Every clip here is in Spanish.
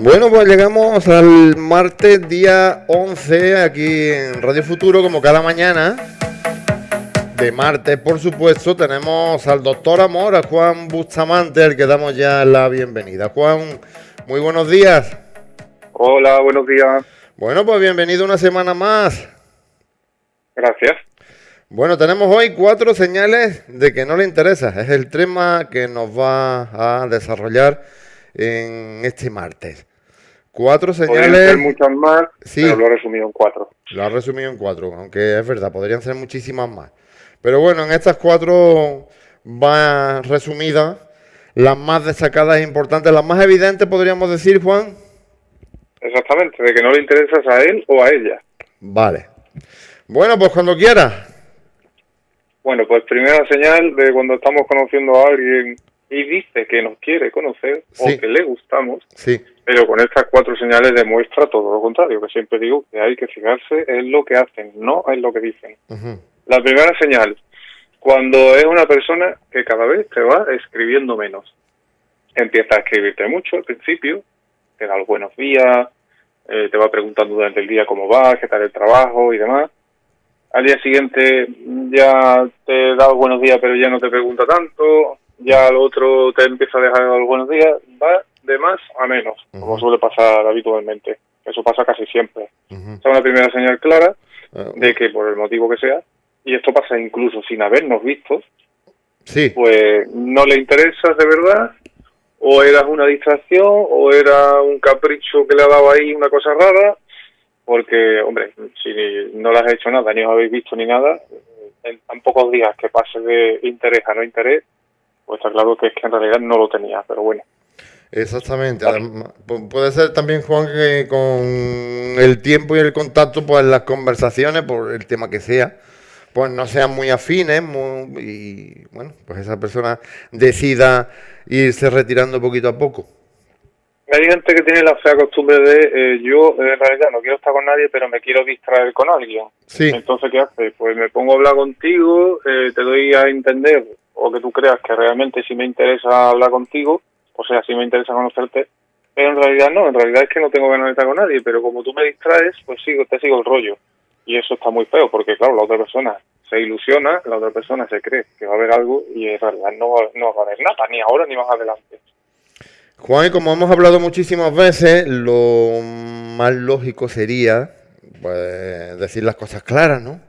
Bueno, pues llegamos al martes día 11 aquí en Radio Futuro, como cada mañana. De martes, por supuesto, tenemos al doctor Amor, a Juan Bustamante, al que damos ya la bienvenida. Juan, muy buenos días. Hola, buenos días. Bueno, pues bienvenido una semana más. Gracias. Bueno, tenemos hoy cuatro señales de que no le interesa. Es el tema que nos va a desarrollar en este martes. Cuatro señales. Podrían ser muchas más, sí, pero lo he resumido en cuatro. Lo ha resumido en cuatro, aunque es verdad, podrían ser muchísimas más. Pero bueno, en estas cuatro va resumida las más destacadas e importantes, las más evidentes, podríamos decir, Juan. Exactamente, de que no le interesas a él o a ella. Vale. Bueno, pues cuando quiera. Bueno, pues primera señal de cuando estamos conociendo a alguien y dice que nos quiere conocer o que le gustamos, sí. pero con estas cuatro señales demuestra todo lo contrario, que siempre digo que hay que fijarse en lo que hacen, no en lo que dicen. La primera señal, cuando es una persona que cada vez te va escribiendo menos. Empieza a escribirte mucho al principio, te da los buenos días, eh, te va preguntando durante el día cómo va, qué tal el trabajo y demás. Al día siguiente ya te da los buenos días, pero ya no te pregunta tanto ya el otro te empieza a dejar los buenos días, va de más a menos, como suele pasar habitualmente. Eso pasa casi siempre. Esa es una primera señal clara ah, de que por el motivo que sea, y esto pasa incluso sin habernos visto, sí. pues no le interesas de verdad, o eras una distracción, o era un capricho que le ha dado ahí una cosa rara, porque, hombre, si no le has hecho nada, ni os habéis visto ni nada, en tan pocos días que pase de interés a no interés, pues está claro que es que en realidad no lo tenía, pero bueno. Exactamente. puede ser también, Juan, que con el tiempo y el contacto, pues las conversaciones, por el tema que sea, pues no sean muy afines y, bueno, pues esa persona decida irse retirando poquito a poco. Hay gente que tiene la fea costumbre de eh, yo en realidad no quiero estar con nadie, pero me quiero distraer con alguien. Sí. Entonces, ¿qué hace? Pues me pongo a hablar contigo, eh, te doy a entender o que tú creas que realmente sí me interesa hablar contigo, o sea, sí me interesa conocerte, pero en realidad no, en realidad es que no tengo ganas de estar con nadie, pero como tú me distraes, pues sigo, te sigo el rollo. Y eso está muy feo, porque claro, la otra persona se ilusiona, la otra persona se cree que va a haber algo y en realidad no, no va a haber nada, ni ahora ni más adelante. Juan, y como hemos hablado muchísimas veces, lo más lógico sería pues, decir las cosas claras, ¿no?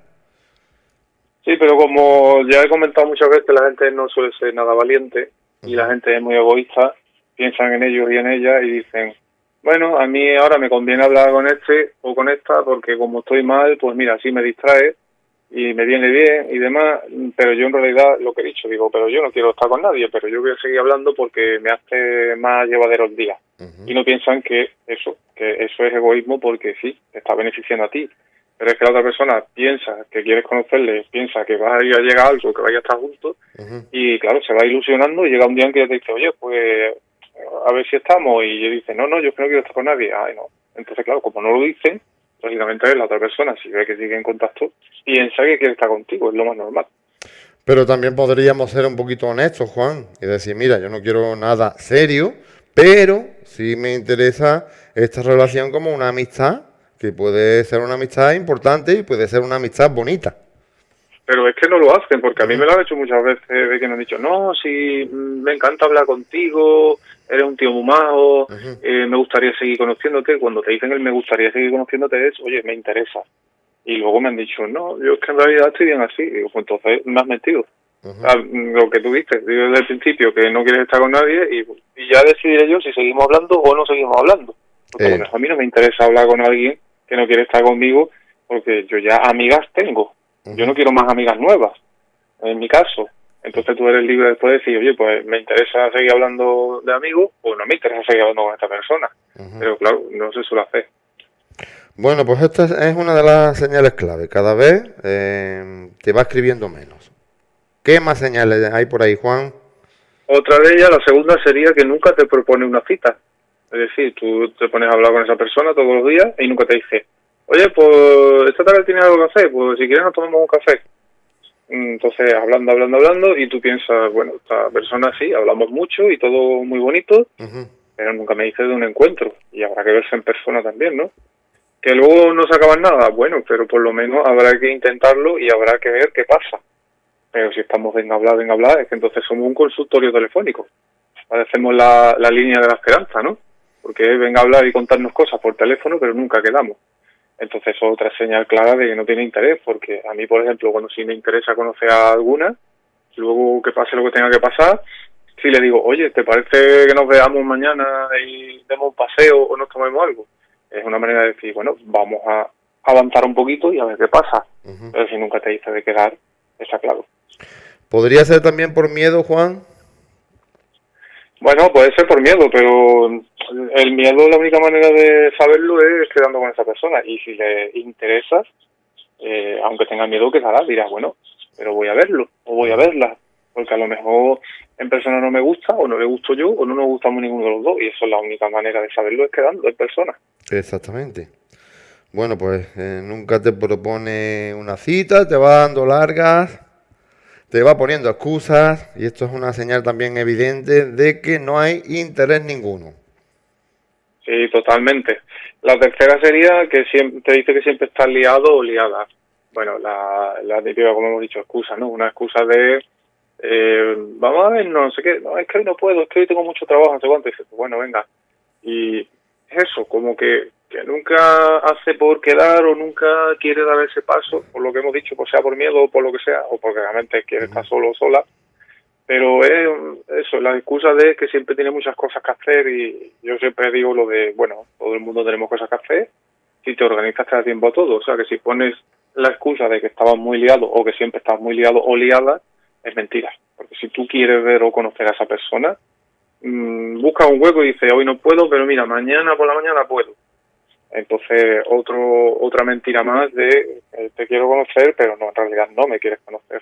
Sí, pero como ya he comentado muchas veces, la gente no suele ser nada valiente y la gente es muy egoísta, piensan en ellos y en ella y dicen, bueno, a mí ahora me conviene hablar con este o con esta porque como estoy mal, pues mira, así me distrae y me viene bien y demás, pero yo en realidad lo que he dicho, digo, pero yo no quiero estar con nadie, pero yo voy a seguir hablando porque me hace más llevadero el día. Y no piensan que eso, que eso es egoísmo porque sí, te está beneficiando a ti pero es que la otra persona piensa que quieres conocerle, piensa que vas a ir a llegar a algo, que vaya a estar juntos, y claro, se va ilusionando y llega un día en que te dice, oye, pues a ver si estamos, y yo dice, no, no, yo no quiero estar con nadie, ay, no. Entonces, claro, como no lo dicen, lógicamente la otra persona, si ve que sigue en contacto, piensa que quiere estar contigo, es lo más normal. Pero también podríamos ser un poquito honestos, Juan, y decir, mira, yo no quiero nada serio, pero sí me interesa esta relación como una amistad que puede ser una amistad importante y puede ser una amistad bonita. Pero es que no lo hacen, porque a mí me lo han hecho muchas veces, de que me han dicho, no, si mm, me encanta hablar contigo, eres un tío muy majo, eh, me gustaría seguir conociéndote. Cuando te dicen el me gustaría seguir conociéndote es, oye, me interesa. Y luego me han dicho, no, yo es que en realidad estoy bien así. Y digo, pues entonces me has mentido. lo que tú viste, digo desde el principio que no quieres estar con nadie y, ya decidiré yo si seguimos hablando o no seguimos hablando. Porque eh. a mí no me interesa hablar con alguien que no quiere estar conmigo porque yo ya amigas tengo. Yo no quiero más amigas nuevas, en mi caso. Entonces tú eres libre después de decir, oye, pues me interesa seguir hablando de amigos o no me interesa seguir hablando con esta persona. Pero claro, no se suele hacer. Bueno, pues esta es una de las señales clave. Cada vez eh, te va escribiendo menos. ¿Qué más señales hay por ahí, Juan? Otra de ellas, la segunda sería que nunca te propone una cita. Es decir, tú te pones a hablar con esa persona todos los días y nunca te dice, oye, pues esta tarde tiene algo que hacer, pues si quieres nos tomamos un café. Entonces, hablando, hablando, hablando, y tú piensas, bueno, esta persona sí, hablamos mucho y todo muy bonito, pero nunca me dice de un encuentro, y habrá que verse en persona también, ¿no? Que luego no se acaba nada, bueno, pero por lo menos habrá que intentarlo y habrá que ver qué pasa. Pero si estamos en hablar, en hablar, es que entonces somos un consultorio telefónico. Parecemos la, la línea de la esperanza, ¿no? Porque venga a hablar y contarnos cosas por teléfono, pero nunca quedamos. Entonces eso es otra señal clara de que no tiene interés, porque a mí, por ejemplo, cuando sí me interesa conocer a alguna, luego que pase lo que tenga que pasar, si le digo, oye, ¿te parece que nos veamos mañana y demos un paseo o nos tomemos algo? Es una manera de decir, bueno, vamos a avanzar un poquito y a ver qué pasa. Pero si nunca te dice de quedar, está claro. ¿Podría ser también por miedo, Juan? Bueno, puede ser por miedo, pero el miedo, la única manera de saberlo es quedando con esa persona. Y si le interesa, eh, aunque tenga miedo, que hará, dirá, bueno, pero voy a verlo o voy a verla. Porque a lo mejor en persona no me gusta, o no le gusto yo, o no nos gustamos ninguno de los dos. Y eso es la única manera de saberlo, es quedando en persona. Exactamente. Bueno, pues eh, nunca te propone una cita, te va dando largas te va poniendo excusas y esto es una señal también evidente de que no hay interés ninguno. Sí, totalmente. La tercera sería que siempre, te dice que siempre estás liado o liada. Bueno, la, la como hemos dicho, excusa, ¿no? Una excusa de, eh, vamos a ver, no sé qué, no, es que hoy no puedo, es que hoy tengo mucho trabajo, no sé cuánto. Y dices, bueno, venga. Y eso, como que que nunca hace por quedar o nunca quiere dar ese paso, por lo que hemos dicho, pues sea por miedo o por lo que sea, o porque realmente quiere estar solo o sola, pero es eso, la excusa de que siempre tiene muchas cosas que hacer y yo siempre digo lo de, bueno, todo el mundo tenemos cosas que hacer, si te organizas te da tiempo a todo, o sea que si pones la excusa de que estabas muy liado o que siempre estás muy liado o liada, es mentira, porque si tú quieres ver o conocer a esa persona, mmm, busca un hueco y dice, hoy no puedo, pero mira, mañana por la mañana puedo entonces, otro, otra mentira más de eh, te quiero conocer, pero no, en realidad no me quieres conocer.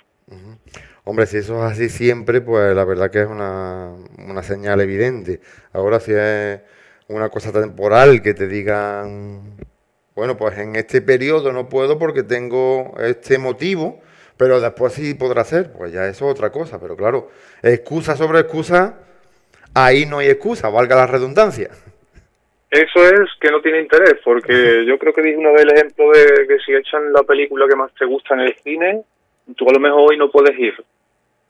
Hombre, si eso es así siempre, pues la verdad que es una, una señal evidente. Ahora, si es una cosa temporal que te digan, bueno, pues en este periodo no puedo porque tengo este motivo, pero después sí podrá ser, pues ya eso es otra cosa. Pero claro, excusa sobre excusa, ahí no hay excusa, valga la redundancia. Eso es que no tiene interés, porque yo creo que dije una vez el ejemplo de que si echan la película que más te gusta en el cine, tú a lo mejor hoy no puedes ir,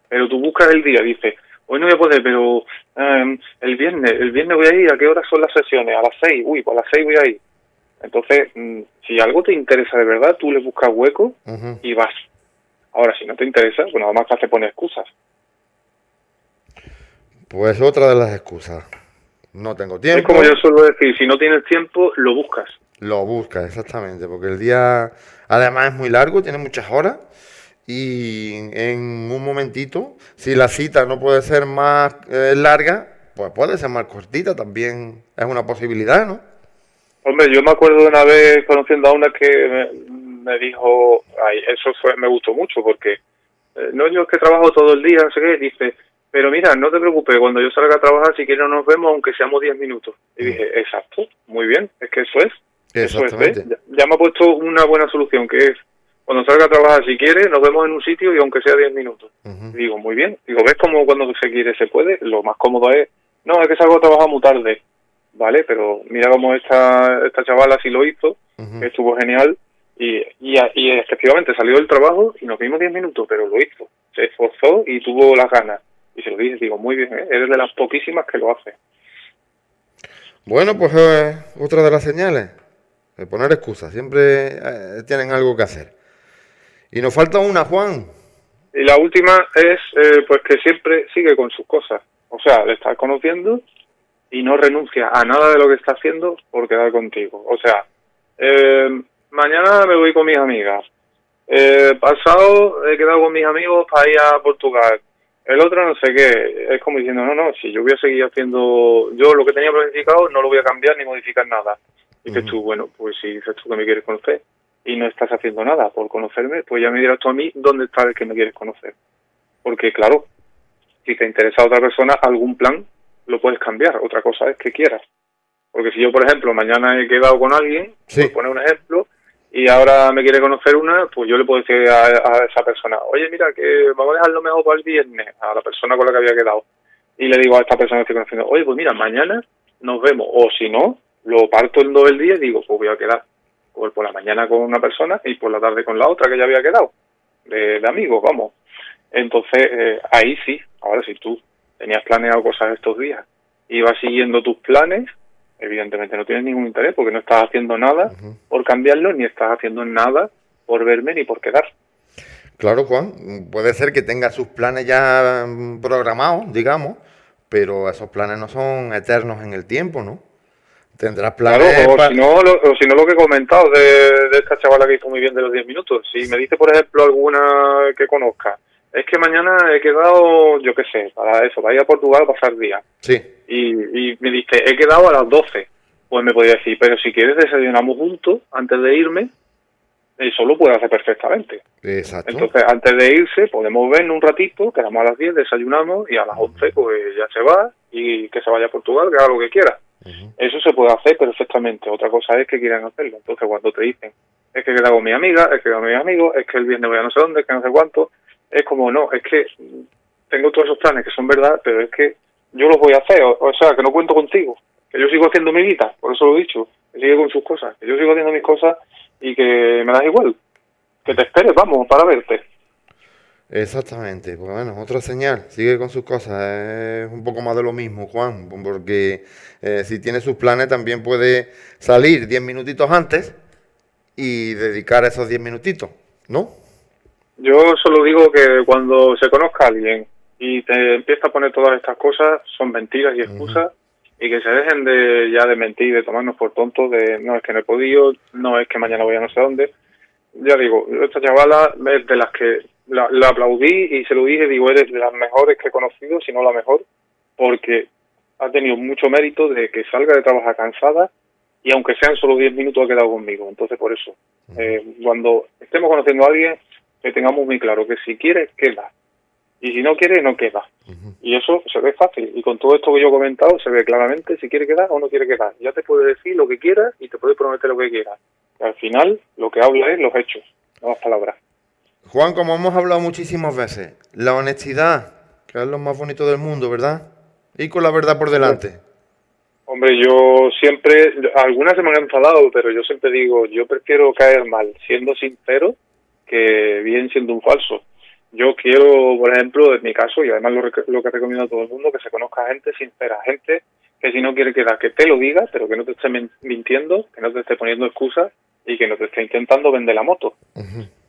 pero tú buscas el día, dices, hoy no voy a poder, pero em, el viernes, el viernes voy a ir, ¿a qué hora son las sesiones? A las seis, uy, pues a las seis voy a ir. Entonces, mm, si algo te interesa de verdad, tú le buscas hueco y vas. Ahora, si no te interesa, pues nada más que hace poner excusas. Pues otra de las excusas. No tengo tiempo. Es como yo suelo decir, si no tienes tiempo, lo buscas. Lo buscas, exactamente, porque el día además es muy largo, tiene muchas horas y en un momentito, si la cita no puede ser más eh, larga, pues puede ser más cortita, también es una posibilidad, ¿no? Hombre, yo me acuerdo de una vez conociendo a una que me, dijo, ay, eso fue, me gustó mucho porque eh, no yo es que trabajo todo el día, no sé qué, dice, pero mira, no te preocupes, cuando yo salga a trabajar, si quieres nos vemos, aunque seamos 10 minutos. Y dije, exacto, muy bien, es que eso es. Eso es, Ya, me ha puesto una buena solución, que es, cuando salga a trabajar, si quieres, nos vemos en un sitio y aunque sea 10 minutos. digo, muy bien. Digo, ¿ves cómo cuando se quiere se puede? Lo más cómodo es, no, es que salgo a trabajar muy tarde. Vale, pero mira cómo esta, esta chavala sí lo hizo, estuvo genial. Y, y, y efectivamente salió del trabajo y nos vimos 10 minutos, pero lo hizo. Se esforzó y tuvo las ganas. Y se lo dije, digo, muy bien, ¿eh? eres de las poquísimas que lo hace. Bueno, pues eh, otra de las señales, de poner excusas, siempre eh, tienen algo que hacer. Y nos falta una, Juan. Y la última es, eh, pues que siempre sigue con sus cosas. O sea, le estás conociendo y no renuncia a nada de lo que está haciendo por quedar contigo. O sea, mañana me voy con mis amigas. pasado he quedado con mis amigos para ir a Portugal el otro no sé qué, es como diciendo, no, no, si yo voy a seguir haciendo, yo lo que tenía planificado no lo voy a cambiar ni modificar nada. Dices tú, bueno, pues si dices tú que me quieres conocer y no estás haciendo nada por conocerme, pues ya me dirás tú a mí dónde está el que me quieres conocer. Porque claro, si te interesa otra persona, algún plan lo puedes cambiar, otra cosa es que quieras. Porque si yo, por ejemplo, mañana he quedado con alguien, por poner un ejemplo, y ahora me quiere conocer una, pues yo le puedo decir a, esa persona, oye, mira, que vamos a dejarlo mejor para el viernes, a la persona con la que había quedado. Y le digo a esta persona que estoy conociendo, oye, pues mira, mañana nos vemos. O si no, lo parto en dos el día y digo, pues voy a quedar por, por la mañana con una persona y por la tarde con la otra que ya había quedado, de, amigos, vamos. Entonces, eh, ahí sí, ahora si tú tenías planeado cosas estos días y vas siguiendo tus planes, evidentemente no tienes ningún interés porque no estás haciendo nada por cambiarlo ni estás haciendo nada por verme ni por quedar. Claro, Juan, puede ser que tenga sus planes ya programados, digamos, pero esos planes no son eternos en el tiempo, ¿no? Tendrás planes. Claro, o, si no, lo, o si no, lo que he comentado de, de, esta chavala que hizo muy bien de los 10 minutos. Si me dice, por ejemplo, alguna que conozca, es que mañana he quedado, yo qué sé, para eso, para ir a Portugal a pasar día. Sí. Y, y me dice, he quedado a las 12. Pues me podía decir, pero si quieres desayunamos juntos antes de irme, eso lo puede hacer perfectamente. Exacto. Entonces, antes de irse, podemos ver un ratito, quedamos a las 10, desayunamos y a las 11 pues ya se va y que se vaya a Portugal, que haga lo que quiera. Eso se puede hacer perfectamente. Otra cosa es que quieran hacerlo. Entonces, cuando te dicen, es que queda con mi amiga, es que queda con mis amigos, es que el viernes voy a no sé dónde, es que no sé cuánto, es como, no, es que tengo todos esos planes que son verdad, pero es que yo los voy a hacer, o, sea, que no cuento contigo, que yo sigo haciendo mi vida, por eso lo he dicho, que sigue con sus cosas, que yo sigo haciendo mis cosas y que me das igual, que te esperes, vamos, para verte. Exactamente, pues bueno, otra señal, sigue con sus cosas, es un poco más de lo mismo, Juan, porque eh, si tiene sus planes también puede salir 10 minutitos antes y dedicar esos 10 minutitos, ¿no? Yo solo digo que cuando se conozca a alguien y te empieza a poner todas estas cosas, son mentiras y excusas, y que se dejen de ya de mentir, de tomarnos por tontos, de no es que no he podido, no es que mañana voy a no sé dónde. Ya digo, esta chavala es de las que la, aplaudí y se lo dije, digo, eres de las mejores que he conocido, si no la mejor, porque ha tenido mucho mérito de que salga de trabajar cansada y aunque sean solo 10 minutos ha quedado conmigo. Entonces, por eso, eh, cuando estemos conociendo a alguien, que tengamos muy claro que si quiere, queda. Y si no quiere, no queda. Y eso se ve fácil. Y con todo esto que yo he comentado, se ve claramente si quiere quedar o no quiere quedar. Ya te puede decir lo que quiera y te puede prometer lo que quiera. Y al final, lo que habla es los hechos, no las palabras. Juan, como hemos hablado muchísimas veces, la honestidad, que es lo más bonito del mundo, ¿verdad? Y con la verdad por delante. Hombre, yo siempre, algunas se me han enfadado, pero yo siempre digo, yo prefiero caer mal siendo sincero que bien siendo un falso. Yo quiero, por ejemplo, en mi caso, y además lo, lo que recomiendo a todo el mundo, que se conozca gente sincera, gente que si no quiere quedar, que te lo diga, pero que no te esté mintiendo, que no te esté poniendo excusas y que no te esté intentando vender la moto.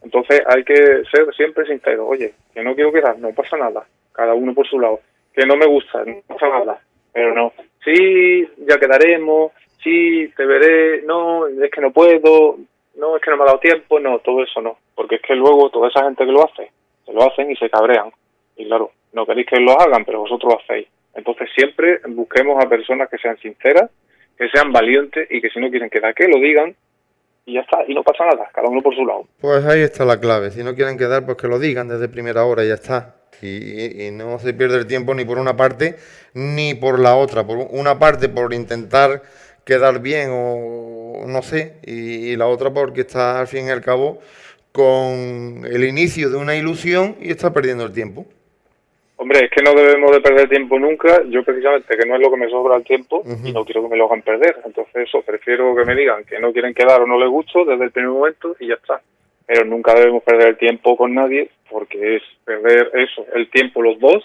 Entonces hay que ser siempre sincero. Oye, que no quiero quedar, no pasa nada. Cada uno por su lado. Que no me gusta, no pasa nada. Pero no. Sí, ya quedaremos. Sí, te veré. No, es que no puedo. No, es que no me ha dado tiempo. No, todo eso no. Porque es que luego toda esa gente que lo hace, se lo hacen y se cabrean. Y claro, no queréis que lo hagan, pero vosotros lo hacéis. Entonces siempre busquemos a personas que sean sinceras, que sean valientes y que si no quieren quedar, que lo digan y ya está, y no pasa nada, cada uno por su lado. Pues ahí está la clave, si no quieren quedar, pues que lo digan desde primera hora y ya está. Y, no se pierde el tiempo ni por una parte ni por la otra. Por una parte por intentar quedar bien o no sé, y, y la otra porque está al fin y al cabo con el inicio de una ilusión y está perdiendo el tiempo. Hombre, es que no debemos de perder tiempo nunca. Yo precisamente que no es lo que me sobra el tiempo y no quiero que me lo hagan perder. Entonces eso, prefiero que me digan que no quieren quedar o no les gusto desde el primer momento y ya está. Pero nunca debemos perder el tiempo con nadie porque es perder eso, el tiempo los dos,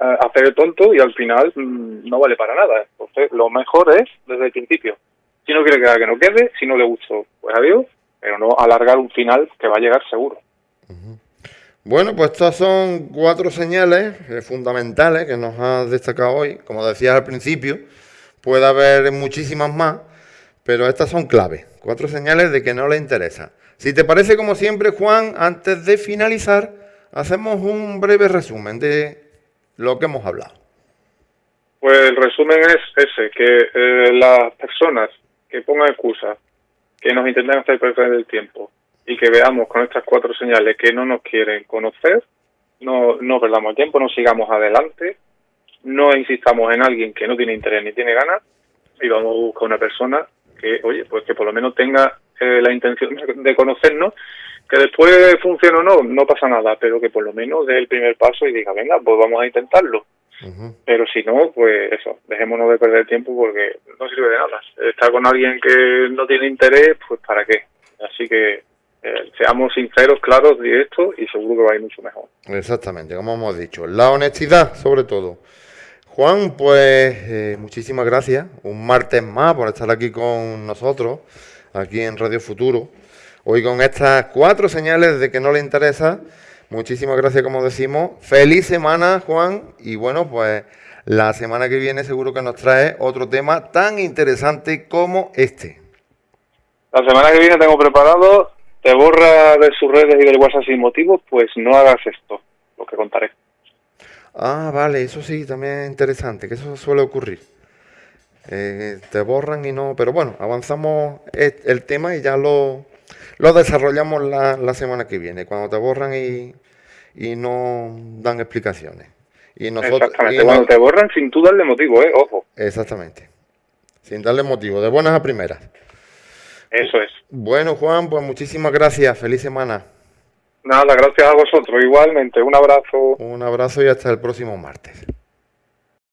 hacer el tonto y al final mm, no vale para nada. Entonces lo mejor es desde el principio. Si no quiere quedar, que no quede. Si no le gustó, pues adiós. Pero no alargar un final que va a llegar seguro. Bueno, pues estas son cuatro señales eh, fundamentales que nos has destacado hoy. Como decías al principio, puede haber muchísimas más, pero estas son claves. Cuatro señales de que no le interesa. Si te parece, como siempre, Juan, antes de finalizar, hacemos un breve resumen de lo que hemos hablado. Pues el resumen es ese, que eh, las personas que pongan excusas, que nos intenten hacer perder el tiempo, y que veamos con estas cuatro señales que no nos quieren conocer, no, no perdamos tiempo, no sigamos adelante, no insistamos en alguien que no tiene interés ni tiene ganas y vamos a buscar una persona que, oye, pues que por lo menos tenga eh, la intención de conocernos, que después funcione o no, no pasa nada, pero que por lo menos dé el primer paso y diga, venga, pues vamos a intentarlo. Pero si no, pues eso, dejémonos de perder tiempo porque no sirve de nada. Estar con alguien que no tiene interés, pues para qué. Así que eh, seamos sinceros, claros, directos y seguro que va a ir mucho mejor. Exactamente, como hemos dicho. La honestidad, sobre todo. Juan, pues eh, muchísimas gracias. Un martes más por estar aquí con nosotros, aquí en Radio Futuro. Hoy con estas cuatro señales de que no le interesa. Muchísimas gracias, como decimos. Feliz semana, Juan. Y bueno, pues la semana que viene seguro que nos trae otro tema tan interesante como este. La semana que viene tengo preparado, te borra de sus redes y del WhatsApp sin motivo, pues no hagas esto, lo que contaré. Ah, vale, eso sí, también es interesante, que eso suele ocurrir. Eh, te borran y no, pero bueno, avanzamos el tema y ya lo, lo desarrollamos la, la semana que viene, cuando te borran y, y no dan explicaciones. Y nosotros, Exactamente, cuando te borran sin tú darle motivo, ¿eh? Ojo. Exactamente, sin darle motivo, de buenas a primeras. Eso es. Bueno, Juan, pues muchísimas gracias, feliz semana. Nada, gracias a vosotros. Igualmente, un abrazo. Un abrazo y hasta el próximo martes.